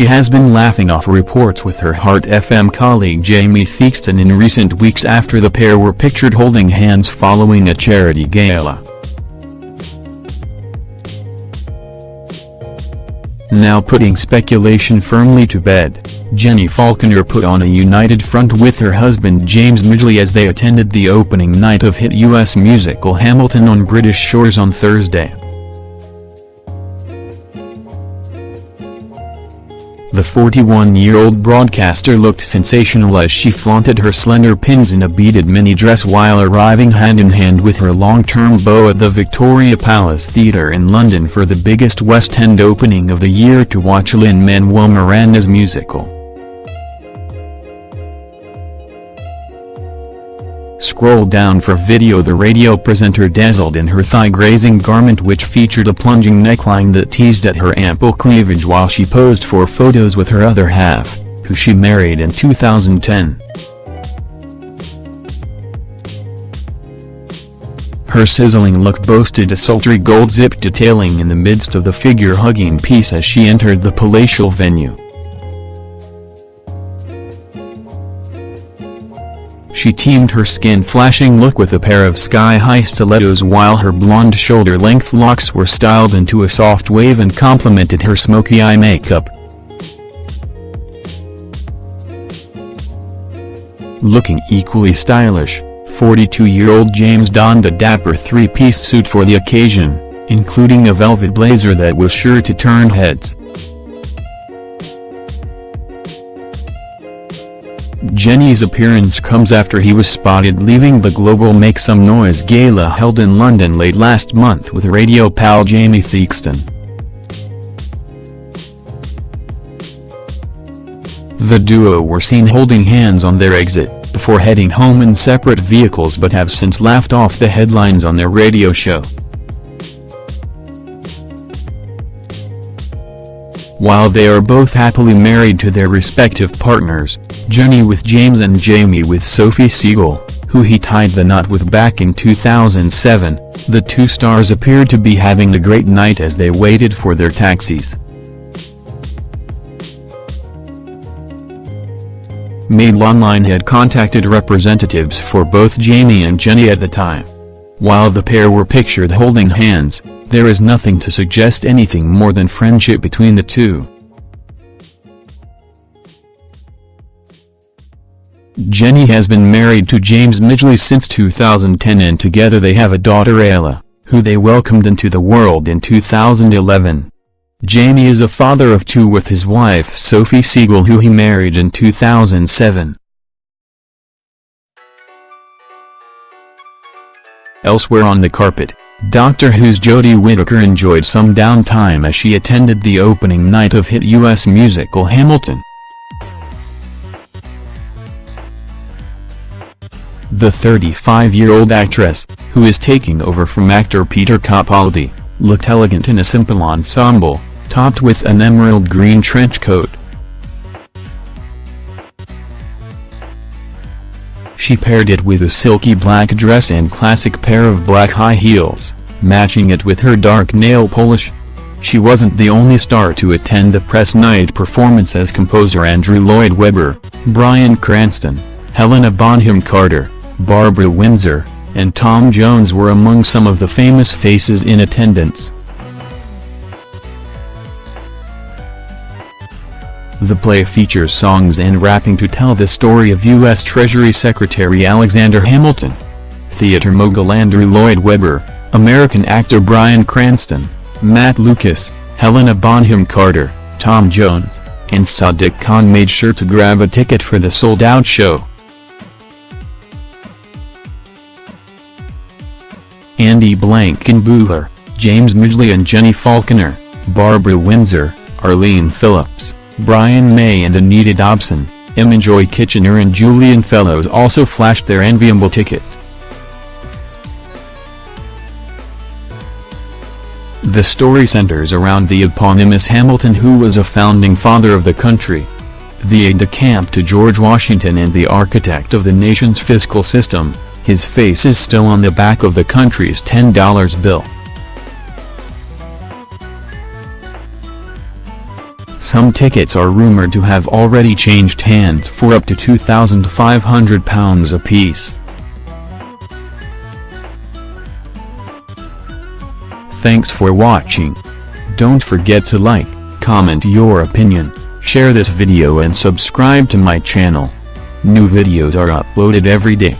has been laughing off reports with her Heart FM colleague Jamie Theakston in recent weeks after the pair were pictured holding hands following a charity gala. Now putting speculation firmly to bed, Jenny Falconer put on a united front with her husband James Midgley as they attended the opening night of hit US musical Hamilton on British shores on Thursday. The 41-year-old broadcaster looked sensational as she flaunted her slender pins in a beaded mini dress while arriving hand-in-hand -hand with her long-term beau at the Victoria Palace Theatre in London for the biggest West End opening of the year to watch Lin-Manuel Miranda's musical. Scroll down for video The radio presenter dazzled in her thigh-grazing garment which featured a plunging neckline that teased at her ample cleavage while she posed for photos with her other half, who she married in 2010. Her sizzling look boasted a sultry gold zip detailing in the midst of the figure-hugging piece as she entered the palatial venue. She teamed her skin-flashing look with a pair of sky-high stilettos while her blonde shoulder-length locks were styled into a soft wave and complemented her smoky eye makeup. Looking equally stylish, 42-year-old James donned a dapper three-piece suit for the occasion, including a velvet blazer that was sure to turn heads. Jenny's appearance comes after he was spotted leaving the Global Make Some Noise gala held in London late last month with radio pal Jamie Theakston. The duo were seen holding hands on their exit, before heading home in separate vehicles but have since laughed off the headlines on their radio show. While they are both happily married to their respective partners, Jenny with James and Jamie with Sophie Siegel, who he tied the knot with back in 2007, the two stars appeared to be having a great night as they waited for their taxis. Mail Online had contacted representatives for both Jamie and Jenny at the time. While the pair were pictured holding hands, there is nothing to suggest anything more than friendship between the two. Jenny has been married to James Midgley since 2010 and together they have a daughter Ayla, who they welcomed into the world in 2011. Jamie is a father of two with his wife Sophie Siegel who he married in 2007. Elsewhere on the carpet, Doctor Who's Jodie Whittaker enjoyed some downtime as she attended the opening night of hit U.S. musical Hamilton. The 35-year-old actress, who is taking over from actor Peter Capaldi, looked elegant in a simple ensemble, topped with an emerald green trench coat. She paired it with a silky black dress and classic pair of black high heels, matching it with her dark nail polish. She wasn't the only star to attend the press night performance as composer Andrew Lloyd Webber, Bryan Cranston, Helena Bonham Carter, Barbara Windsor, and Tom Jones were among some of the famous faces in attendance. The play features songs and rapping to tell the story of U.S. Treasury Secretary Alexander Hamilton. Theater mogul Andrew Lloyd Webber, American actor Bryan Cranston, Matt Lucas, Helena Bonham Carter, Tom Jones, and Sadiq Khan made sure to grab a ticket for the sold-out show. Andy Blankenbuehler, James Midgley and Jenny Falconer, Barbara Windsor, Arlene Phillips, Brian May and Anita Dobson, Imogen Kitchener and Julian Fellowes also flashed their enviable ticket. The story centers around the eponymous Hamilton who was a founding father of the country. The aide-de-camp to George Washington and the architect of the nation's fiscal system, his face is still on the back of the country's $10 bill. Some tickets are rumored to have already changed hands for up to £2,500 apiece. Thanks for watching. Don't forget to like, comment your opinion, share this video and subscribe to my channel. New videos are uploaded every day.